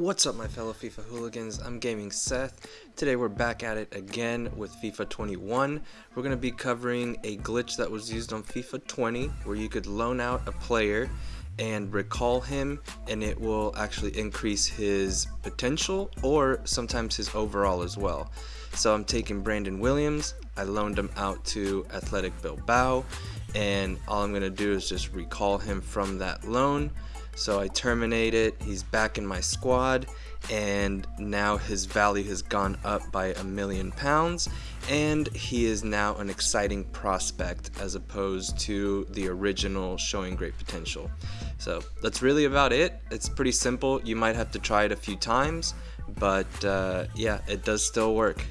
What's up my fellow FIFA hooligans, I'm Gaming Seth. Today we're back at it again with FIFA 21. We're going to be covering a glitch that was used on FIFA 20 where you could loan out a player and recall him and it will actually increase his potential or sometimes his overall as well. So I'm taking Brandon Williams, I loaned him out to Athletic Bilbao and all I'm going to do is just recall him from that loan so I terminate it, he's back in my squad, and now his value has gone up by a million pounds, and he is now an exciting prospect as opposed to the original showing great potential. So that's really about it. It's pretty simple. You might have to try it a few times, but uh, yeah, it does still work.